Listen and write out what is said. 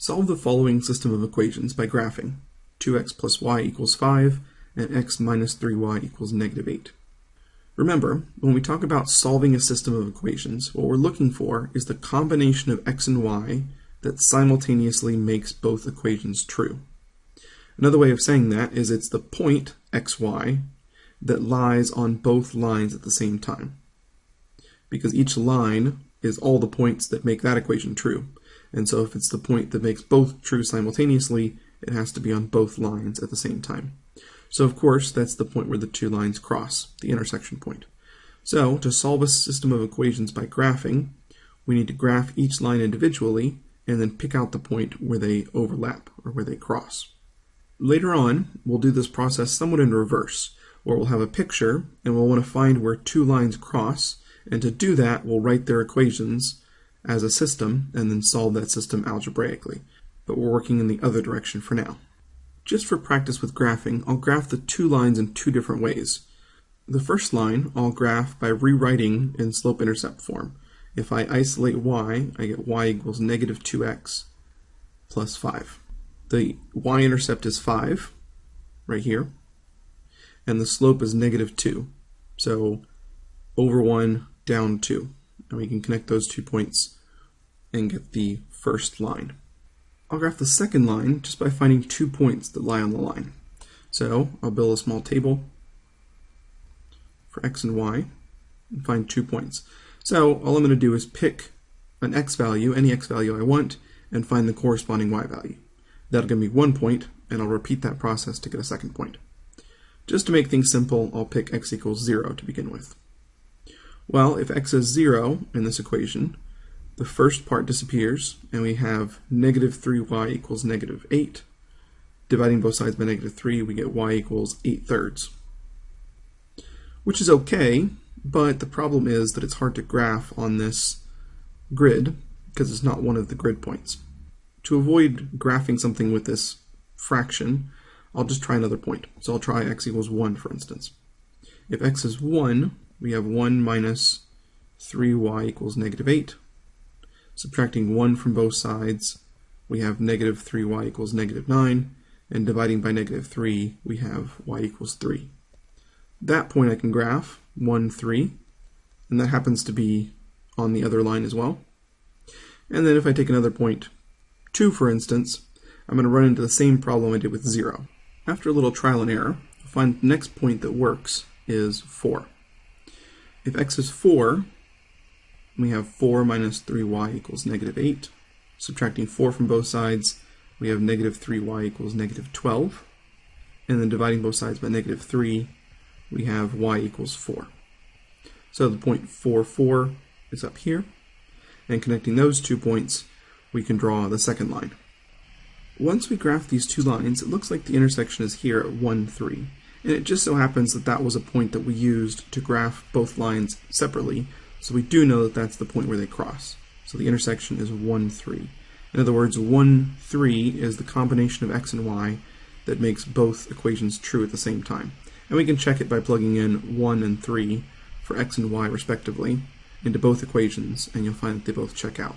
Solve the following system of equations by graphing 2x plus y equals 5 and x minus 3y equals negative 8. Remember, when we talk about solving a system of equations, what we're looking for is the combination of x and y that simultaneously makes both equations true. Another way of saying that is it's the point xy that lies on both lines at the same time. Because each line is all the points that make that equation true. And so if it's the point that makes both true simultaneously, it has to be on both lines at the same time. So of course, that's the point where the two lines cross, the intersection point. So to solve a system of equations by graphing, we need to graph each line individually and then pick out the point where they overlap or where they cross. Later on, we'll do this process somewhat in reverse, where we'll have a picture and we'll want to find where two lines cross, and to do that, we'll write their equations as a system and then solve that system algebraically. But we're working in the other direction for now. Just for practice with graphing, I'll graph the two lines in two different ways. The first line I'll graph by rewriting in slope-intercept form. If I isolate y, I get y equals negative 2x plus 5. The y-intercept is 5, right here, and the slope is negative 2. So over 1, down 2. And we can connect those two points and get the first line. I'll graph the second line just by finding two points that lie on the line. So I'll build a small table for x and y and find two points. So all I'm going to do is pick an x value, any x value I want, and find the corresponding y value. That'll give me one point, and I'll repeat that process to get a second point. Just to make things simple, I'll pick x equals 0 to begin with. Well, if x is 0 in this equation, the first part disappears, and we have negative 3y equals negative 8. Dividing both sides by negative 3, we get y equals 8 thirds. Which is okay, but the problem is that it's hard to graph on this grid because it's not one of the grid points. To avoid graphing something with this fraction, I'll just try another point. So I'll try x equals 1, for instance. If x is 1, we have 1 minus 3y equals negative 8. Subtracting 1 from both sides, we have negative 3y equals negative 9. And dividing by negative 3, we have y equals 3. That point I can graph, 1, 3. And that happens to be on the other line as well. And then if I take another point, 2 for instance, I'm going to run into the same problem I did with 0. After a little trial and error, I'll find the next point that works is 4. If x is 4, we have 4 minus 3y equals negative 8. Subtracting 4 from both sides, we have negative 3y equals negative 12. And then dividing both sides by negative 3, we have y equals 4. So the point 4, 4 is up here. And connecting those two points, we can draw the second line. Once we graph these two lines, it looks like the intersection is here at 1, 3. And it just so happens that that was a point that we used to graph both lines separately, so we do know that that's the point where they cross. So the intersection is 1, 3. In other words, 1, 3 is the combination of x and y that makes both equations true at the same time. And we can check it by plugging in 1 and 3 for x and y respectively into both equations, and you'll find that they both check out.